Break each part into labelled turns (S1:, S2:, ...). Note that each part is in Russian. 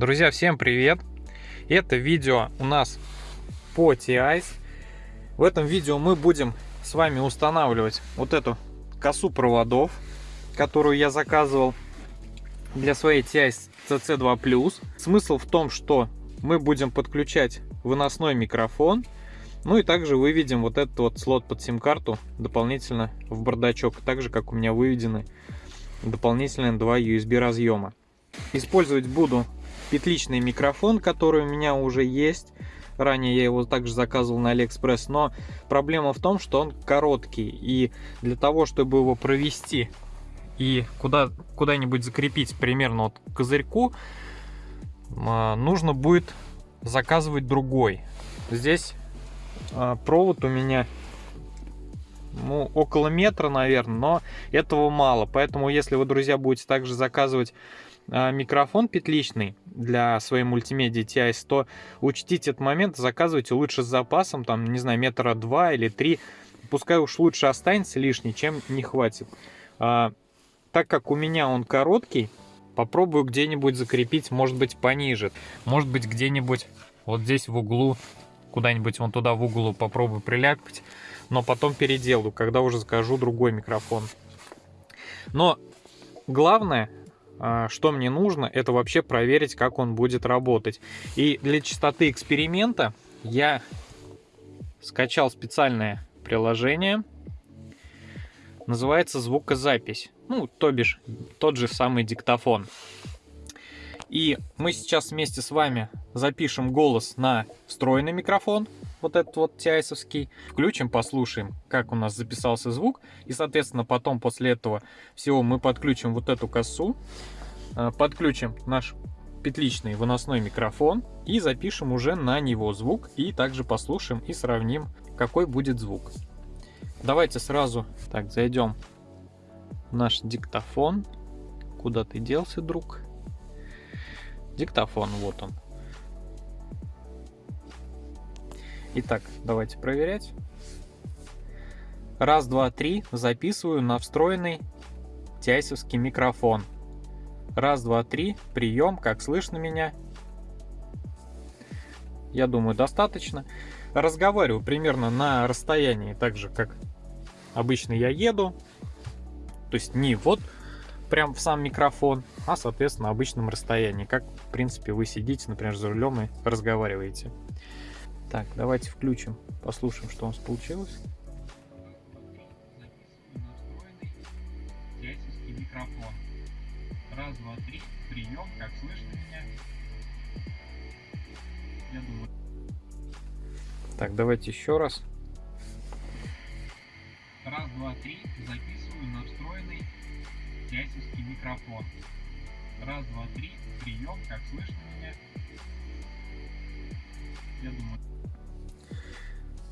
S1: Друзья, всем привет! Это видео у нас по TIS. В этом видео мы будем с вами устанавливать вот эту косу проводов, которую я заказывал для своей TIS CC2+. Смысл в том, что мы будем подключать выносной микрофон, ну и также выведем вот этот вот слот под сим-карту дополнительно в бардачок, так же как у меня выведены дополнительно два USB разъема. Использовать буду петличный микрофон, который у меня уже есть. Ранее я его также заказывал на Алиэкспресс, но проблема в том, что он короткий. И для того, чтобы его провести и куда, куда-нибудь закрепить примерно вот к козырьку, а, нужно будет заказывать другой. Здесь а, провод у меня ну, около метра, наверное, но этого мало. Поэтому, если вы, друзья, будете также заказывать микрофон петличный для своей мультимедиа TI, то учтите этот момент, заказывайте лучше с запасом, там, не знаю, метра два или три, пускай уж лучше останется лишний, чем не хватит. А, так как у меня он короткий, попробую где-нибудь закрепить, может быть, пониже, может быть, где-нибудь вот здесь в углу, куда-нибудь вон туда в углу попробую приляпать, но потом переделаю, когда уже закажу другой микрофон. Но главное, а, что мне нужно, это вообще проверить, как он будет работать. И для чистоты эксперимента я скачал специальное приложение. Называется звукозапись. Ну, то бишь, тот же самый диктофон. И мы сейчас вместе с вами запишем голос на встроенный микрофон, вот этот вот тиайсовский, включим, послушаем, как у нас записался звук, и, соответственно, потом после этого всего мы подключим вот эту косу, э, подключим наш петличный выносной микрофон и запишем уже на него звук, и также послушаем и сравним, какой будет звук. Давайте сразу так зайдем в наш диктофон. Куда ты делся, друг? Диктофон, вот он. Итак, давайте проверять. Раз, два, три. Записываю на встроенный тяйсовский микрофон. Раз, два, три. Прием. Как слышно меня? Я думаю, достаточно. Разговариваю примерно на расстоянии, так же, как обычно я еду. То есть не вот прям в сам микрофон, а, соответственно, на обычном расстоянии. Как, в принципе, вы сидите, например, за рулем и разговариваете. Так, давайте включим, послушаем, что у нас получилось. микрофон. Раз, два, три. Прием. Как слышно меня? Я думаю. Так, давайте еще раз. Раз, два, три. Записываю на встроенный тясевский микрофон. Раз, два, три. Прием. Как слышно меня? Я думаю.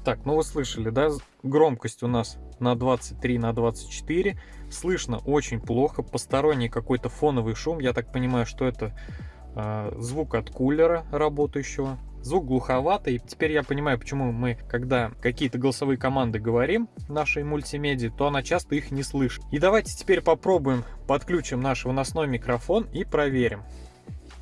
S1: Так, ну вы слышали, да? Громкость у нас на 23 на 24. Слышно очень плохо. Посторонний какой-то фоновый шум. Я так понимаю, что это э, звук от кулера работающего. Звук глуховатый. Теперь я понимаю, почему мы, когда какие-то голосовые команды говорим нашей мультимедии, то она часто их не слышит. И давайте теперь попробуем, подключим наш выносной микрофон и проверим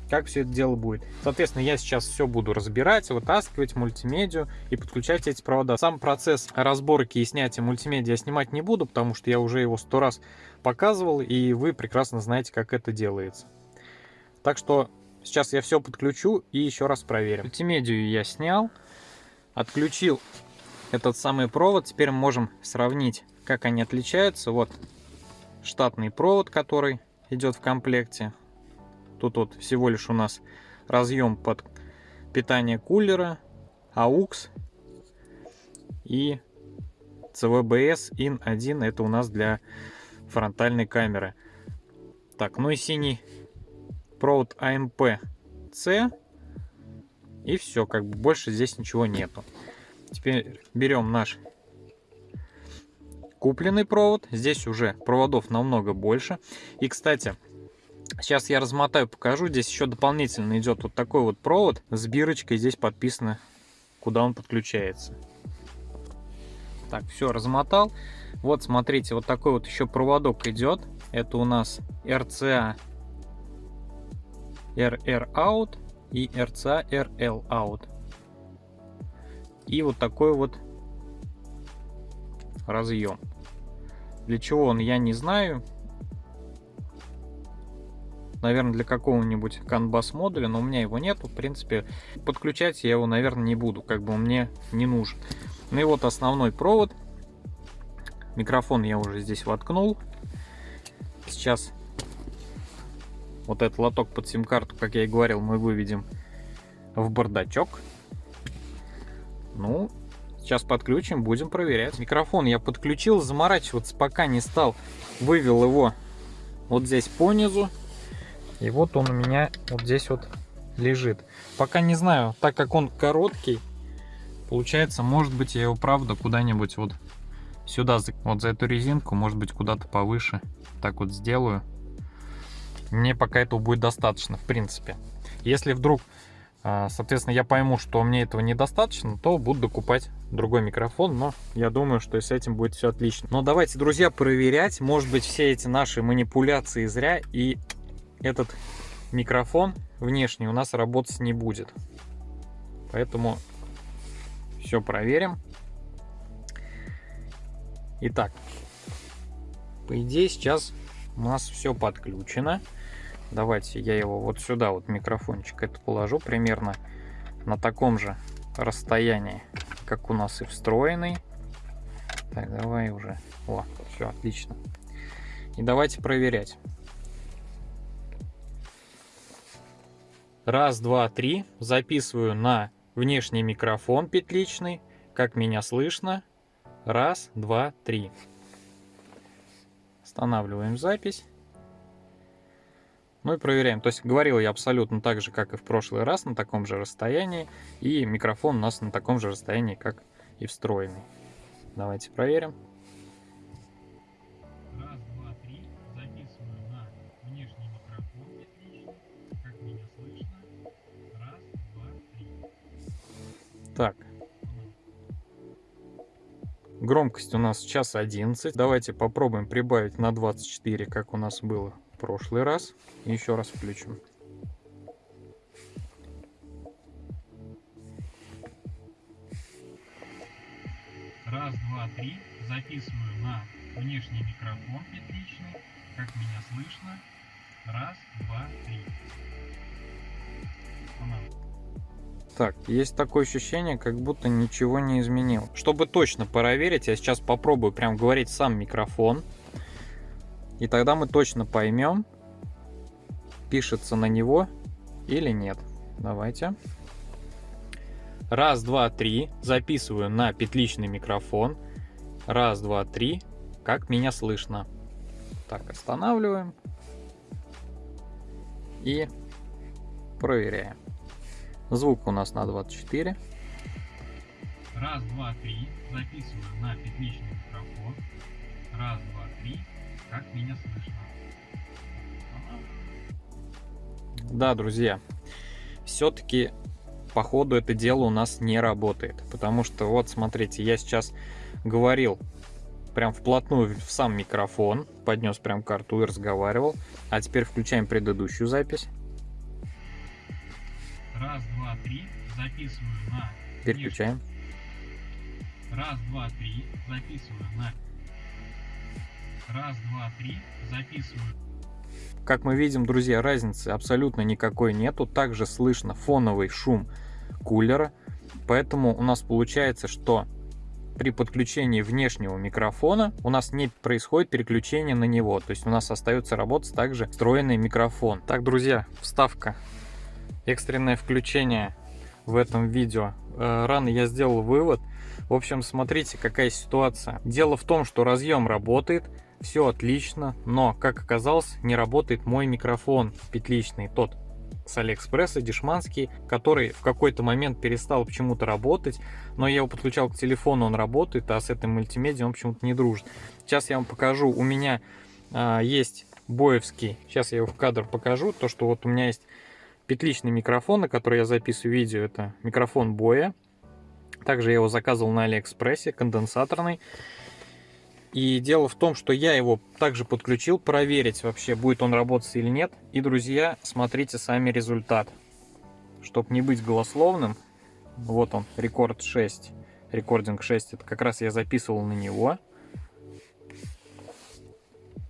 S1: как все это дело будет. Соответственно, я сейчас все буду разбирать, вытаскивать мультимедиа и подключать эти провода. Сам процесс разборки и снятия мультимедиа я снимать не буду, потому что я уже его сто раз показывал, и вы прекрасно знаете, как это делается. Так что сейчас я все подключу и еще раз проверим. Мультимедию я снял, отключил этот самый провод. Теперь мы можем сравнить, как они отличаются. Вот штатный провод, который идет в комплекте. Тут вот всего лишь у нас разъем под питание кулера, AUX и CVBS IN1 это у нас для фронтальной камеры. Так, ну и синий провод AMP-C и все, как бы больше здесь ничего нету. Теперь берем наш купленный провод. Здесь уже проводов намного больше. И, кстати, Сейчас я размотаю, покажу. Здесь еще дополнительно идет вот такой вот провод с бирочкой. Здесь подписано, куда он подключается. Так, все, размотал. Вот, смотрите, вот такой вот еще проводок идет. Это у нас RCA RR out и RCA RL out. И вот такой вот разъем. Для чего он, я не знаю. Наверное, для какого-нибудь канбас модуля, но у меня его нету. В принципе, подключать я его, наверное, не буду, как бы он мне не нужен. Ну и вот основной провод. Микрофон я уже здесь воткнул. Сейчас вот этот лоток под сим-карту, как я и говорил, мы выведем в бардачок. Ну, сейчас подключим, будем проверять. Микрофон я подключил, заморачиваться пока не стал. Вывел его вот здесь по низу. И вот он у меня вот здесь вот лежит. Пока не знаю, так как он короткий, получается, может быть, я его правда куда-нибудь вот сюда, вот за эту резинку, может быть, куда-то повыше. Так вот сделаю. Мне пока этого будет достаточно, в принципе. Если вдруг, а, соответственно, я пойму, что мне этого недостаточно, то буду докупать другой микрофон, но я думаю, что с этим будет все отлично. Но давайте, друзья, проверять. Может быть, все эти наши манипуляции зря, и этот микрофон внешний у нас работать не будет. Поэтому все проверим. Итак, по идее сейчас у нас все подключено. Давайте я его вот сюда, вот микрофончик это положу примерно на таком же расстоянии, как у нас и встроенный. Так, давай уже. О, все, отлично. И давайте проверять. Раз, два, три. Записываю на внешний микрофон петличный. Как меня слышно. Раз, два, три. Останавливаем запись. Ну и проверяем. То есть говорил я абсолютно так же, как и в прошлый раз, на таком же расстоянии. И микрофон у нас на таком же расстоянии, как и встроенный. Давайте проверим. Громкость у нас час 11. Давайте попробуем прибавить на 24, как у нас было прошлый раз. Еще раз включим. Раз, два, три. Записываю на внешний микрофон петличный. Как меня слышно. Раз, два, три. Так, есть такое ощущение, как будто ничего не изменил. Чтобы точно проверить, я сейчас попробую прям говорить сам микрофон. И тогда мы точно поймем, пишется на него или нет. Давайте. Раз, два, три. Записываю на петличный микрофон. Раз, два, три. Как меня слышно. Так, останавливаем. И проверяем. Звук у нас на 24. Раз, два, три. Записываю на петличный микрофон. Раз, два, три. Как меня слышно? Да, друзья, все-таки по ходу это дело у нас не работает. Потому что вот, смотрите, я сейчас говорил прям вплотную в сам микрофон, поднес прям карту и разговаривал. А теперь включаем предыдущую запись. Раз, два, три. Записываю на... Переключаем. Раз, два, три. Записываю на Раз, два, три. Записываю. Как мы видим, друзья, разницы абсолютно никакой нету. Также слышно фоновый шум кулера. Поэтому у нас получается, что при подключении внешнего микрофона у нас не происходит переключение на него. То есть у нас остается работать также встроенный микрофон. Так, друзья, вставка. Экстренное включение в этом видео. Э, рано я сделал вывод. В общем, смотрите, какая ситуация. Дело в том, что разъем работает, все отлично, но, как оказалось, не работает мой микрофон петличный, тот с Алиэкспресса, дешманский, который в какой-то момент перестал почему-то работать, но я его подключал к телефону, он работает, а с этой мультимедией он почему-то не дружит. Сейчас я вам покажу, у меня а, есть боевский, сейчас я его в кадр покажу, то, что вот у меня есть петличный микрофон, на который я записываю видео, это микрофон боя. Также я его заказывал на Алиэкспрессе, конденсаторный. И дело в том, что я его также подключил, проверить вообще, будет он работать или нет. И, друзья, смотрите сами результат. Чтобы не быть голословным, вот он, рекорд 6. Recording 6, это как раз я записывал на него.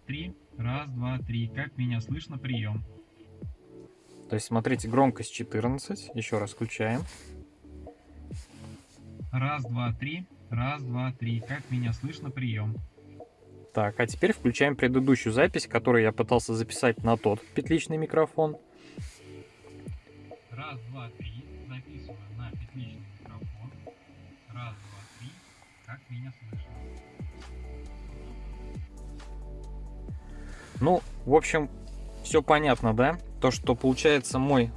S2: Три, раз, два, три. Как меня слышно? Прием.
S1: То есть, смотрите, громкость 14. Еще раз включаем.
S2: Раз, два, три. Раз, два, три. Как меня слышно? Прием.
S1: Так, а теперь включаем предыдущую запись, которую я пытался записать на тот петличный микрофон.
S2: Раз, два, три. Записываю на петличный микрофон. Раз, два, три. Как меня слышно?
S1: Ну, в общем, все понятно, да? То, что получается мой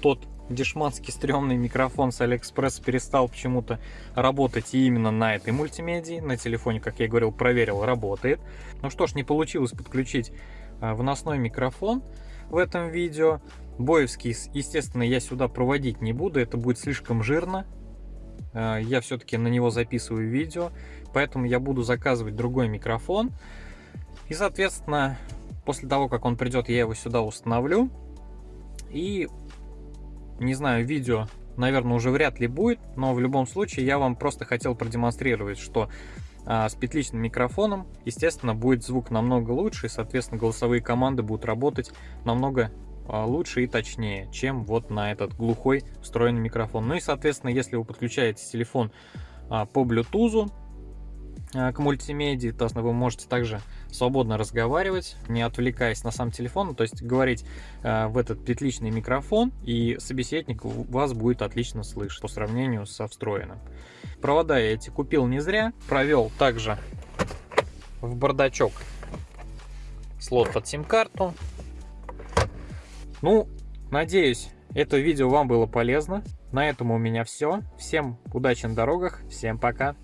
S1: тот дешманский стрёмный микрофон с Алиэкспресс перестал почему-то работать именно на этой мультимедии. На телефоне, как я говорил, проверил, работает. Ну что ж, не получилось подключить а, выносной микрофон в этом видео. Боевский, естественно, я сюда проводить не буду, это будет слишком жирно. А, я все-таки на него записываю видео, поэтому я буду заказывать другой микрофон. И, соответственно, после того, как он придет, я его сюда установлю. И не знаю, видео, наверное, уже вряд ли будет, но в любом случае я вам просто хотел продемонстрировать, что а, с петличным микрофоном, естественно, будет звук намного лучше, и, соответственно, голосовые команды будут работать намного а, лучше и точнее, чем вот на этот глухой встроенный микрофон. Ну и, соответственно, если вы подключаете телефон а, по Bluetooth, к мультимедии, то есть вы можете также свободно разговаривать, не отвлекаясь на сам телефон, то есть говорить э, в этот петличный микрофон, и собеседник вас будет отлично слышать по сравнению со встроенным. Провода я эти купил не зря, провел также в бардачок слот под сим-карту. Ну, надеюсь, это видео вам было полезно. На этом у меня все. Всем удачи на дорогах, всем пока.